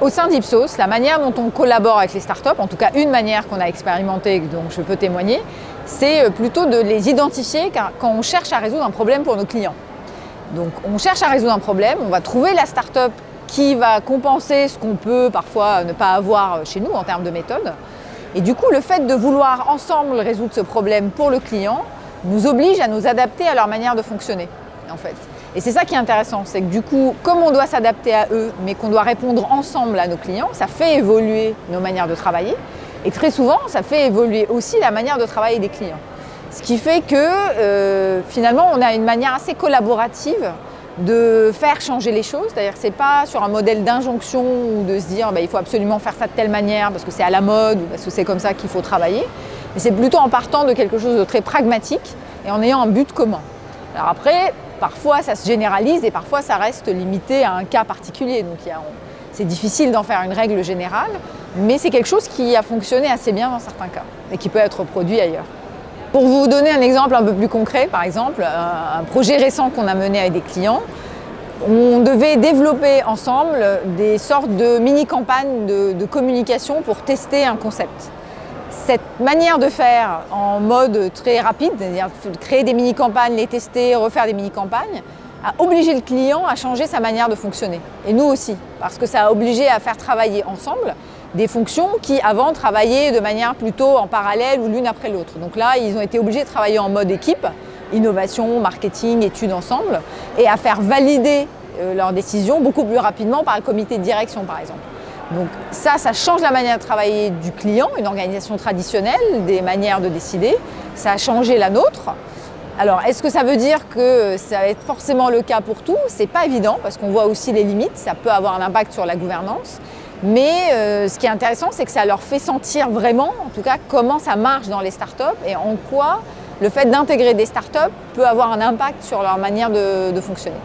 Au sein d'Ipsos, la manière dont on collabore avec les startups, en tout cas une manière qu'on a expérimentée, dont je peux témoigner, c'est euh, plutôt de les identifier quand on cherche à résoudre un problème pour nos clients. Donc on cherche à résoudre un problème, on va trouver la startup qui va compenser ce qu'on peut parfois ne pas avoir chez nous en termes de méthode. Et du coup, le fait de vouloir ensemble résoudre ce problème pour le client nous oblige à nous adapter à leur manière de fonctionner, en fait. Et c'est ça qui est intéressant, c'est que du coup, comme on doit s'adapter à eux, mais qu'on doit répondre ensemble à nos clients, ça fait évoluer nos manières de travailler. Et très souvent, ça fait évoluer aussi la manière de travailler des clients. Ce qui fait que euh, finalement, on a une manière assez collaborative de faire changer les choses. C'est-à-dire que ce n'est pas sur un modèle d'injonction ou de se dire bah, il faut absolument faire ça de telle manière parce que c'est à la mode ou parce que c'est comme ça qu'il faut travailler. Mais c'est plutôt en partant de quelque chose de très pragmatique et en ayant un but commun. Alors après, Parfois, ça se généralise et parfois, ça reste limité à un cas particulier. C'est difficile d'en faire une règle générale, mais c'est quelque chose qui a fonctionné assez bien dans certains cas et qui peut être produit ailleurs. Pour vous donner un exemple un peu plus concret, par exemple, un projet récent qu'on a mené avec des clients, on devait développer ensemble des sortes de mini-campagnes de communication pour tester un concept cette manière de faire en mode très rapide, c'est-à-dire créer des mini-campagnes, les tester, refaire des mini-campagnes, a obligé le client à changer sa manière de fonctionner. Et nous aussi, parce que ça a obligé à faire travailler ensemble des fonctions qui avant travaillaient de manière plutôt en parallèle ou l'une après l'autre. Donc là, ils ont été obligés de travailler en mode équipe, innovation, marketing, études ensemble, et à faire valider euh, leurs décisions beaucoup plus rapidement par le comité de direction par exemple. Donc ça, ça change la manière de travailler du client, une organisation traditionnelle, des manières de décider. Ça a changé la nôtre. Alors, est-ce que ça veut dire que ça va être forcément le cas pour tout? C'est pas évident parce qu'on voit aussi les limites, ça peut avoir un impact sur la gouvernance. Mais euh, ce qui est intéressant, c'est que ça leur fait sentir vraiment, en tout cas, comment ça marche dans les startups et en quoi le fait d'intégrer des startups peut avoir un impact sur leur manière de fonctionner.